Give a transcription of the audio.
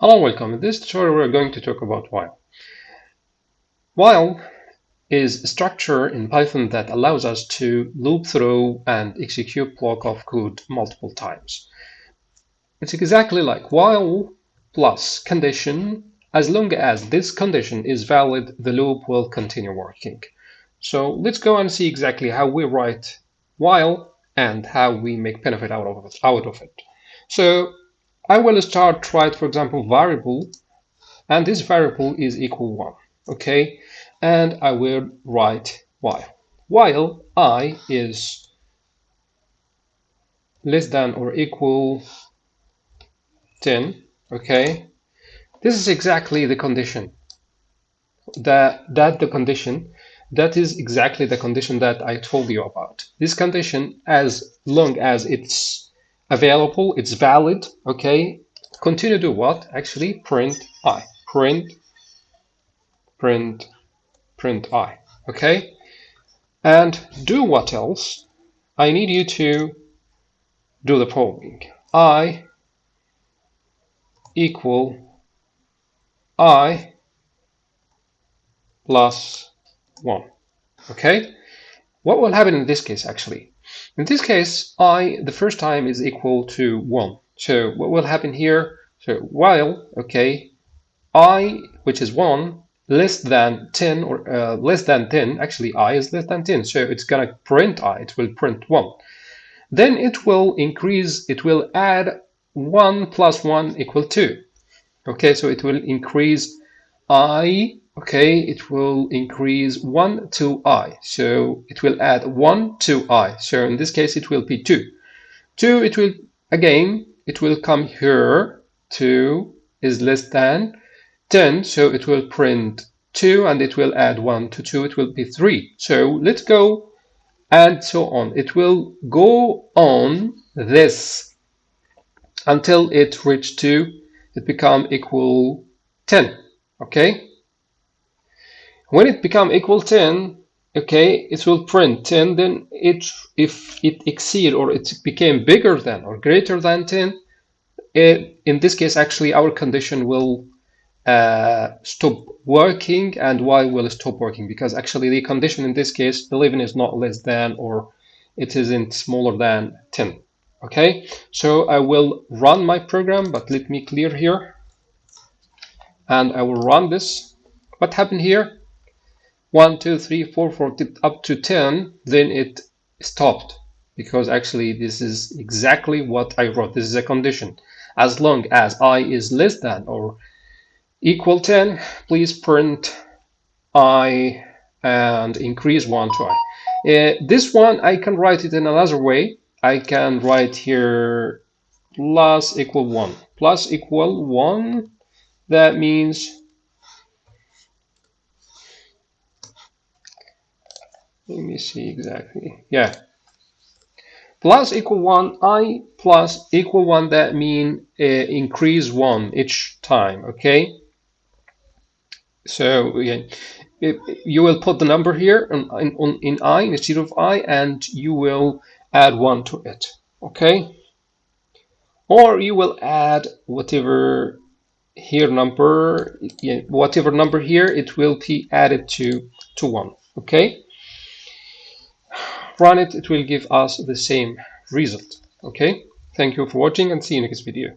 Hello, and welcome. In this tutorial, we're going to talk about while. While is a structure in Python that allows us to loop through and execute block of code multiple times. It's exactly like while plus condition. As long as this condition is valid, the loop will continue working. So let's go and see exactly how we write while and how we make benefit out of it. Out of it. So I will start write, for example, variable, and this variable is equal 1, okay? And I will write while. While i is less than or equal 10, okay? This is exactly the condition. That, that the condition, that is exactly the condition that I told you about. This condition, as long as it's available, it's valid, okay? Continue to what? Actually, print i, print, print, print i, okay? And do what else? I need you to do the following. i equal i plus 1, okay? What will happen in this case, actually? In this case, i the first time is equal to 1. So what will happen here? So while, okay, i, which is 1, less than 10 or uh, less than 10, actually i is less than 10, so it's going to print i, it will print 1. Then it will increase, it will add 1 plus 1 equal 2. Okay, so it will increase i okay, it will increase 1 to i. So it will add 1 to i. So in this case, it will be 2. 2, it will, again, it will come here. 2 is less than 10. So it will print 2 and it will add 1 to 2. It will be 3. So let's go and so on. It will go on this until it reach 2. It become equal 10. Okay when it become equal 10 okay it will print 10 then it if it exceed or it became bigger than or greater than 10 it, in this case actually our condition will uh, stop working and why will it stop working because actually the condition in this case 11 is not less than or it isn't smaller than 10 okay? So I will run my program but let me clear here. And I will run this. What happened here 1, 2, 3, 4, 4, up to 10, then it stopped because actually this is exactly what I wrote. This is a condition. As long as i is less than or equal 10, please print i and increase 1 to i. Uh, this one, I can write it in another way. I can write here plus equal 1. Plus equal 1, that means let me see exactly. Yeah. Plus equal 1 i plus equal 1 that mean uh, increase 1 each time okay? So yeah, you will put the number here in, in, in i instead of i and you will add 1 to it okay? Or you will add whatever here number yeah, whatever number here it will be added to to 1 okay run it, it will give us the same result. Okay, thank you for watching and see you next video.